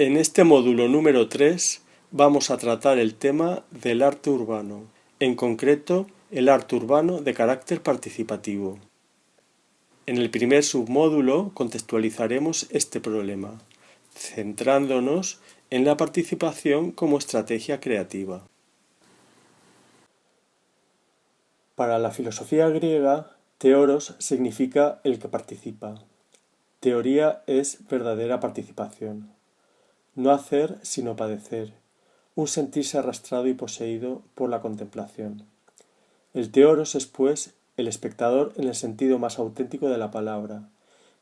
En este módulo número 3 vamos a tratar el tema del arte urbano, en concreto el arte urbano de carácter participativo. En el primer submódulo contextualizaremos este problema, centrándonos en la participación como estrategia creativa. Para la filosofía griega, teoros significa el que participa. Teoría es verdadera participación no hacer sino padecer, un sentirse arrastrado y poseído por la contemplación. El teoros es, pues, el espectador en el sentido más auténtico de la palabra,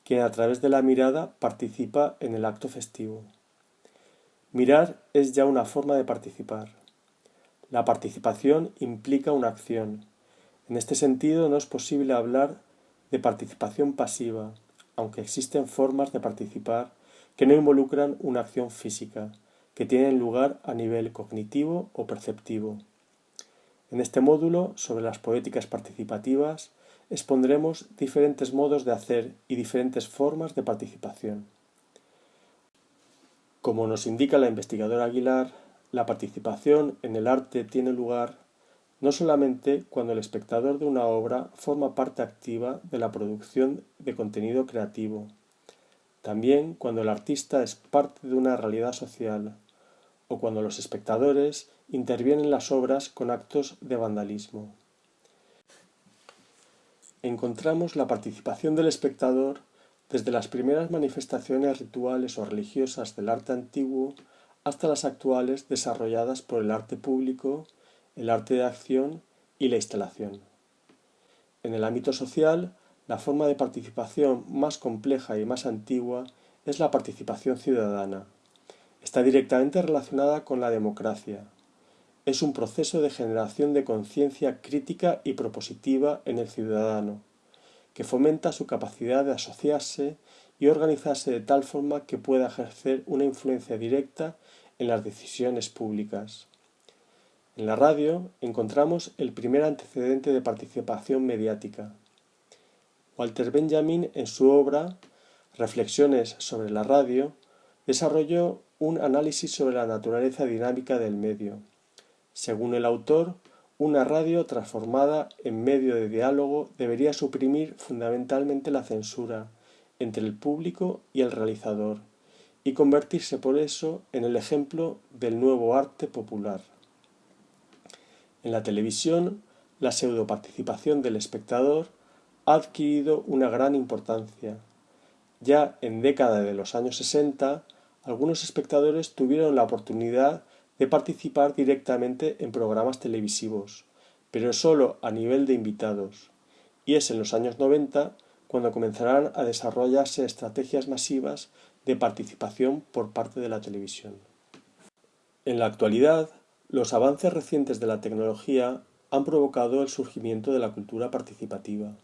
quien a través de la mirada participa en el acto festivo. Mirar es ya una forma de participar. La participación implica una acción. En este sentido no es posible hablar de participación pasiva, aunque existen formas de participar que no involucran una acción física, que tienen lugar a nivel cognitivo o perceptivo. En este módulo sobre las poéticas participativas expondremos diferentes modos de hacer y diferentes formas de participación. Como nos indica la investigadora Aguilar, la participación en el arte tiene lugar no solamente cuando el espectador de una obra forma parte activa de la producción de contenido creativo, también cuando el artista es parte de una realidad social, o cuando los espectadores intervienen en las obras con actos de vandalismo. Encontramos la participación del espectador desde las primeras manifestaciones rituales o religiosas del arte antiguo hasta las actuales desarrolladas por el arte público, el arte de acción y la instalación. En el ámbito social, la forma de participación más compleja y más antigua es la participación ciudadana. Está directamente relacionada con la democracia. Es un proceso de generación de conciencia crítica y propositiva en el ciudadano, que fomenta su capacidad de asociarse y organizarse de tal forma que pueda ejercer una influencia directa en las decisiones públicas. En la radio encontramos el primer antecedente de participación mediática, Walter Benjamin, en su obra Reflexiones sobre la radio, desarrolló un análisis sobre la naturaleza dinámica del medio. Según el autor, una radio transformada en medio de diálogo debería suprimir fundamentalmente la censura entre el público y el realizador y convertirse por eso en el ejemplo del nuevo arte popular. En la televisión, la pseudoparticipación del espectador ha adquirido una gran importancia. Ya en década de los años 60, algunos espectadores tuvieron la oportunidad de participar directamente en programas televisivos, pero solo a nivel de invitados, y es en los años 90 cuando comenzarán a desarrollarse estrategias masivas de participación por parte de la televisión. En la actualidad, los avances recientes de la tecnología han provocado el surgimiento de la cultura participativa.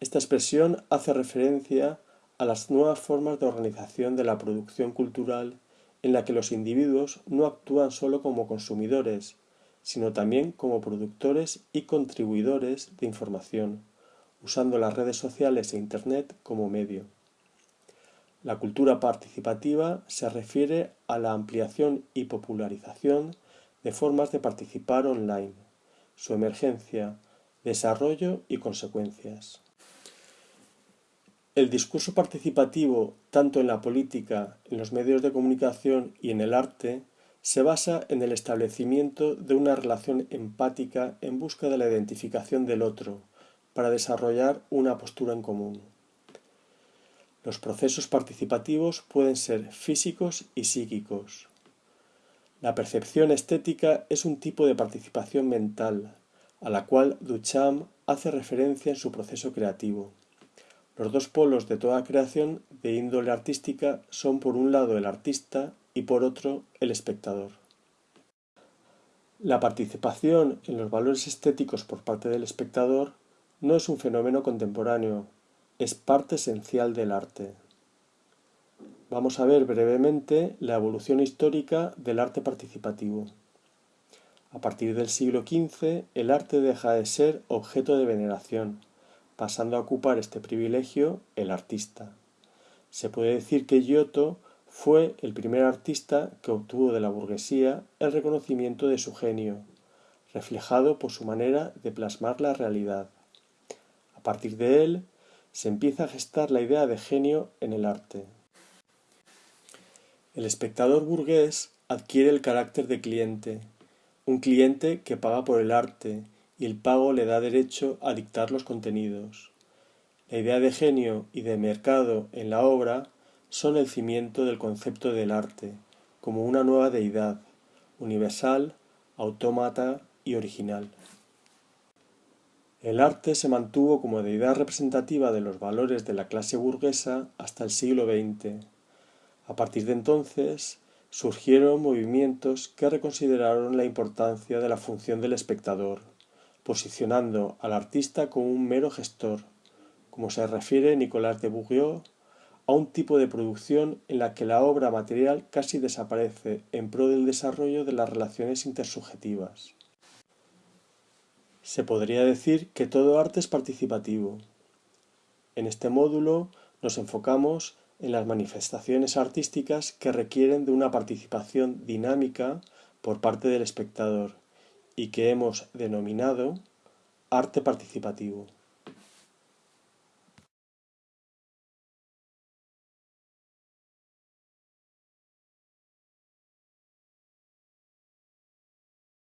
Esta expresión hace referencia a las nuevas formas de organización de la producción cultural en la que los individuos no actúan solo como consumidores, sino también como productores y contribuidores de información, usando las redes sociales e Internet como medio. La cultura participativa se refiere a la ampliación y popularización de formas de participar online, su emergencia, desarrollo y consecuencias. El discurso participativo, tanto en la política, en los medios de comunicación y en el arte, se basa en el establecimiento de una relación empática en busca de la identificación del otro, para desarrollar una postura en común. Los procesos participativos pueden ser físicos y psíquicos. La percepción estética es un tipo de participación mental, a la cual Duchamp hace referencia en su proceso creativo. Los dos polos de toda creación de índole artística son por un lado el artista y por otro el espectador. La participación en los valores estéticos por parte del espectador no es un fenómeno contemporáneo, es parte esencial del arte. Vamos a ver brevemente la evolución histórica del arte participativo. A partir del siglo XV, el arte deja de ser objeto de veneración, pasando a ocupar este privilegio el artista. Se puede decir que Giotto fue el primer artista que obtuvo de la burguesía el reconocimiento de su genio, reflejado por su manera de plasmar la realidad. A partir de él, se empieza a gestar la idea de genio en el arte. El espectador burgués adquiere el carácter de cliente, un cliente que paga por el arte y el pago le da derecho a dictar los contenidos. La idea de genio y de mercado en la obra son el cimiento del concepto del arte, como una nueva deidad, universal, autómata y original. El arte se mantuvo como deidad representativa de los valores de la clase burguesa hasta el siglo XX. A partir de entonces surgieron movimientos que reconsideraron la importancia de la función del espectador, posicionando al artista como un mero gestor, como se refiere Nicolas de Bourgeois a un tipo de producción en la que la obra material casi desaparece en pro del desarrollo de las relaciones intersubjetivas. Se podría decir que todo arte es participativo. En este módulo nos enfocamos en las manifestaciones artísticas que requieren de una participación dinámica por parte del espectador y que hemos denominado arte participativo.